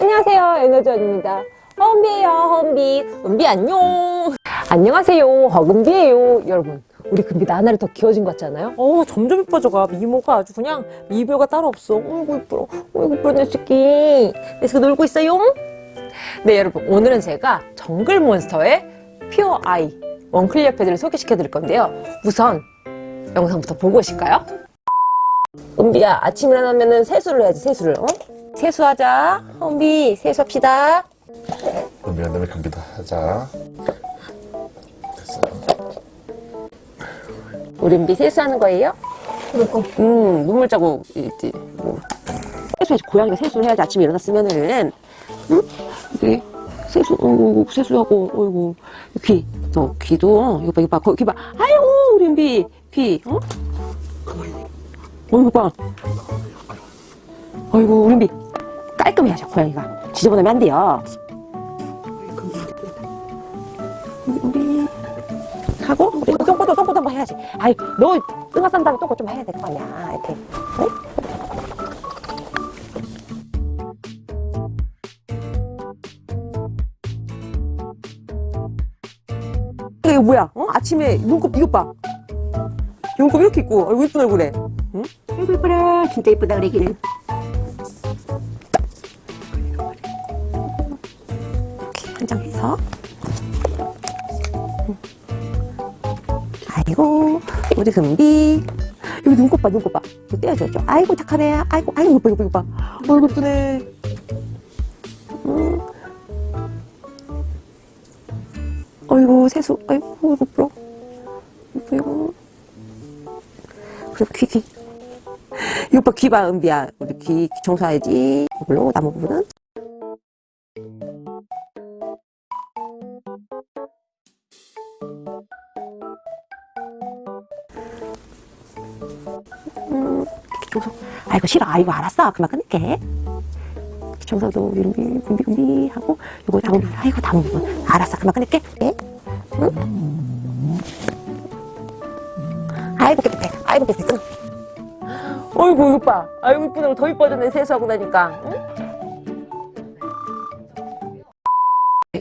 안녕하세요 에너지원입니다. 허은비예요 허은비. 은비 안녕. 안녕하세요 허금비예요. 여러분 우리 금비나 하나를 더 귀여워진 것 같지 않아요? 어 점점 예뻐져가. 미모가 아주 그냥 미별가 따로 없어. 어이구 이뻐. 어이구 이뻐 내 새끼. 내 새끼 놀고 있어요? 네 여러분 오늘은 제가 정글몬스터의 퓨어 아이 원클리어 패드를 소개시켜 드릴 건데요. 우선 영상부터 보고 오실까요? 은비야 아침 일어나면은 세수를 해야지 세수를 어? 세수하자 은비 세수합시다 한 다음에 감기도 하자. 됐어요. 우리 은비 세수하는 거예요? 음 눈물 자국 있지 뭐. 세수해야지 고양이가 세수를 해야지 아침에 일어났으면은 응? 이게 세수 어이구 세수하고 어이구 귀 너 귀도 이거 봐 이거 봐귀봐 아이고 우리 은비 귀 어? 어이구 봐. 어이구 우리 은비 깔끔해야죠 고양이가. 지저분하면 안 돼요. 우리 하고 우리 똥꼬도 똥꼬도 한번 해야지. 아이 너 똥아 싼 다음에 똥꼬 좀 해야 될 거 아니야. 이렇게. 응? 이거 뭐야? 어? 아침에 눈곱 이것 봐. 눈곱 이렇게 있고 얼굴 이쁜 얼굴에 응? 아이고 이뻐라 진짜 이쁘다 그러기는 이렇게 한장 해서. 아이고 우리 금비. 여기 눈곱 봐 눈곱 봐. 이거 떼어줘야죠. 아이고 착하네. 아이고 아이고 봐 이거 봐 어이구 이쁘네. 음. 어이구 세수. 아이고 불어. 이거. 그리고 귀귀 이거 봐귀봐 은비야 우리 귀, 귀 청소해야지 이걸로 나무 부분은 음, 청소. 아이고 싫어. 아이고 알았어. 그만 끊을게. 청소도 이름이 군비군비 하고 이거 나무. 아이고 나무. 알았어. 그만 끊을게. 이거 봐. 아이고 이쁘네. 더 이뻐졌네. 세수하고 나니까. 응?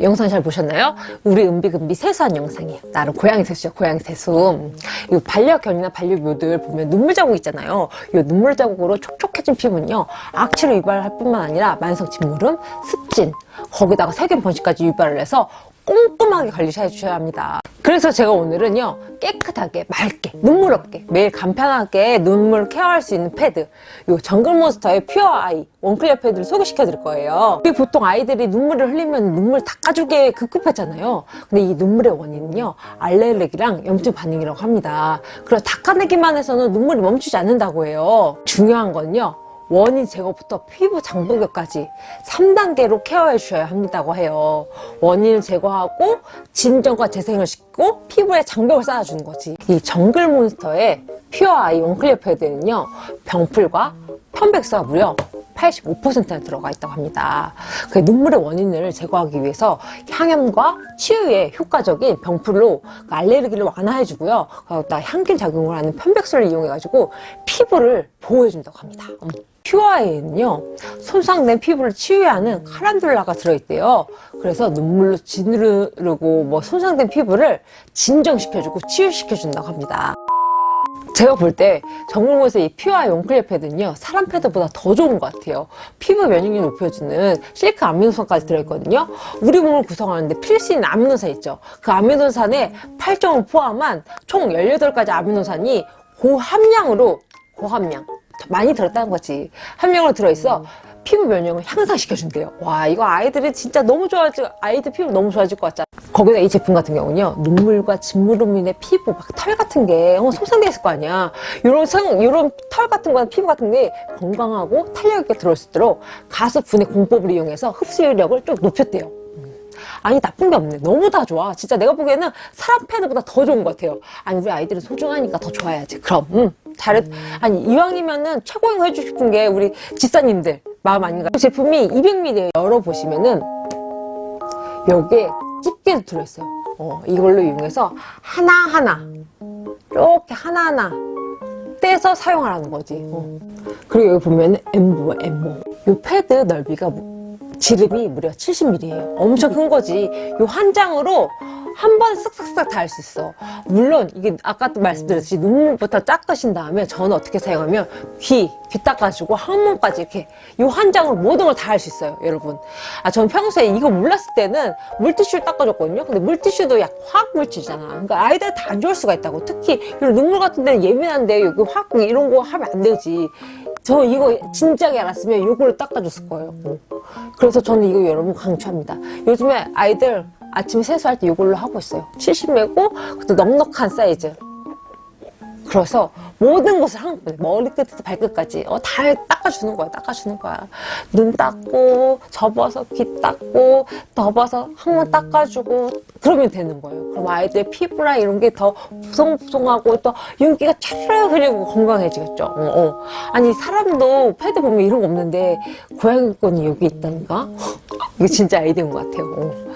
영상 잘 보셨나요? 우리 은비금비 세수한 영상이에요. 나름 고양이 세수죠, 고양이 세수. 이 반려견이나 반려묘들 보면 눈물 자국 있잖아요. 이 눈물 자국으로 촉촉해진 피부는요, 악취를 유발할 뿐만 아니라 만성 진물음, 습진, 거기다가 세균 번식까지 유발을 해서 꼼꼼하게 관리해 주셔야 합니다. 그래서 제가 오늘은요 깨끗하게 맑게 눈물 없게 매일 간편하게 눈물 케어할 수 있는 패드 요 정글몬스터의 퓨어 아이 원클리어 패드를 소개시켜 드릴 거예요. 우리 보통 아이들이 눈물을 흘리면 눈물 닦아주게 급급하잖아요. 근데 이 눈물의 원인은요 알레르기랑 염증 반응이라고 합니다. 그래서 닦아내기만 해서는 눈물이 멈추지 않는다고 해요. 중요한 건요 원인 제거부터 피부 장독역까지 3단계로 케어해 주셔야 합니다고 해요. 원인을 제거하고 진정과 재생을 시키고 피부에 장벽을 쌓아주는 거지. 이 정글몬스터의 퓨어 아이 원클리어 패드는요. 병풀과 편백수가 무려 85%나 들어가 있다고 합니다. 그 눈물의 원인을 제거하기 위해서 향염과 치유에 효과적인 병풀로 그 알레르기를 완화해주고요. 거기다 향균 작용을 하는 편백수를 이용해가지고 피부를 보호해준다고 합니다. 음. 퓨어아이는요 손상된 피부를 치유하는 카란둘라가 들어있대요. 그래서 눈물로 지르르고 뭐 손상된 피부를 진정시켜주고 치유시켜준다고 합니다. 제가 볼 때 정글몬에서 이 퓨어아이 원클리어 패드는요 사람 패드보다 더 좋은 것 같아요. 피부 면역력 높여주는 실크 아미노산까지 들어있거든요. 우리 몸을 구성하는데 필수인 아미노산 있죠. 그 아미노산의 8종을 포함한 총 18가지 아미노산이 고함량으로 고함량 많이 들었다는 거지. 함량으로 들어있어. 피부 면역을 향상시켜준대요. 와 이거 아이들이 진짜 너무 좋아질 아이들 피부 너무 좋아질 것 같잖아. 거기다 이 제품 같은 경우는요 눈물과 진물로 인해 피부 막 털 같은 게 어, 손상돼 있을 거 아니야. 요런 성 요런 털 같은 거나 피부 같은 게 건강하고 탄력 있게 들어올 수 있도록 가습 분해 공법을 이용해서 흡수력을 좀 높였대요 아니 나쁜 게 없네. 너무 다 좋아. 진짜 내가 보기에는 사람 패드보다 더 좋은 것 같아요. 아니 우리 아이들은 소중하니까 더 좋아야지. 그럼 음, 잘했 아니 이왕이면은 최고인 거 해주고 싶은 게 우리 집사님들 마음 아닌가 제품이 200ml 열어보시면은 여기에 집게도 들어있어요. 어, 이걸로 이용해서 하나하나 이렇게 하나하나 떼서 사용하라는 거지. 어. 그리고 여기 보면 엠보야 엠보. 이 패드 넓이가 지름이 무려 70mm예요. 엄청 큰 거지. 요한 장으로 한 번 쓱쓱쓱 다할 수 있어. 물론 이게 아까도 말씀드렸듯이 눈물부터 닦으신 다음에 저는 어떻게 사용하면 귀, 귀 닦아주고 항문까지 이렇게 요한 장으로 모든 걸 다 할 수 있어요, 여러분. 아, 전 평소에 이거 몰랐을 때는 물티슈를 닦아줬거든요. 근데 물티슈도 약 화학 물질이잖아. 그러니까 아이들 다 안 좋을 수가 있다고. 특히 눈물 같은 데는 예민한데 여기 화학 이런 거 하면 안 되지. 저 이거 진작에 알았으면 이걸로 닦아줬을 거예요. 어. 그래서 저는 이거 여러분 강추합니다. 요즘에 아이들 아침 세수할 때 이걸로 하고 있어요. 70매고 그것도 넉넉한 사이즈. 그래서 모든 것을 한꺼번에 머리끝에서 발끝까지. 어, 다 닦아주는 거야 닦아주는 거야. 눈 닦고 접어서 귀 닦고 덮어서 항문 닦아주고 그러면 되는 거예요. 그럼 아이들 피부나 이런 게더 보송보송하고 또 윤기가 차르르 흐르고 건강해지겠죠. 어, 어. 아니 사람도 패드 보면 이런 거 없는데 고양이 거는 여기 있다니까? 이거 진짜 아이디어인 것 같아요. 어.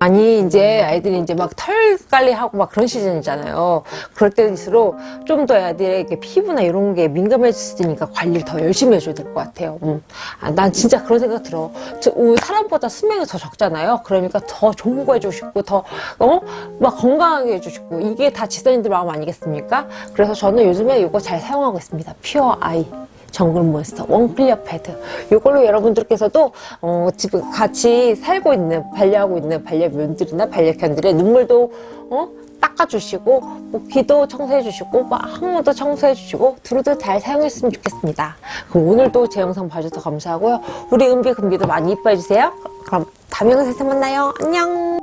아니 이제 아이들이 이제 막 털 관리하고 막 그런 시즌이잖아요. 그럴 때일수록 좀더 아이들에게 피부나 이런 게 있으니까 관리를 더 열심히 해줘야 될 것 같아요. 음. 아, 난 진짜 그런 생각 들어. 저, 어, 사람보다 수명이 더 적잖아요. 그러니까 더 좋은 거 해주고 싶고 더 어? 막 건강하게 해주고 싶고 이게 다 지선이들 마음 아니겠습니까? 그래서 저는 요즘에 이거 잘 사용하고 있습니다. 퓨어 아이. 정글 몬스터 원클리어 패드 이걸로 여러분들께서도 어, 지금 같이 살고 있는 반려하고 있는 반려묘들이나 반려견들의 눈물도 어, 닦아주시고 뭐 귀도 청소해주시고 뭐 항문도 청소해주시고 두루두 잘 사용했으면 좋겠습니다. 그럼 오늘도 제 영상 봐주셔서 감사하고요. 우리 은비 금비도 많이 이뻐해주세요. 그럼 다음 영상에서 만나요. 안녕.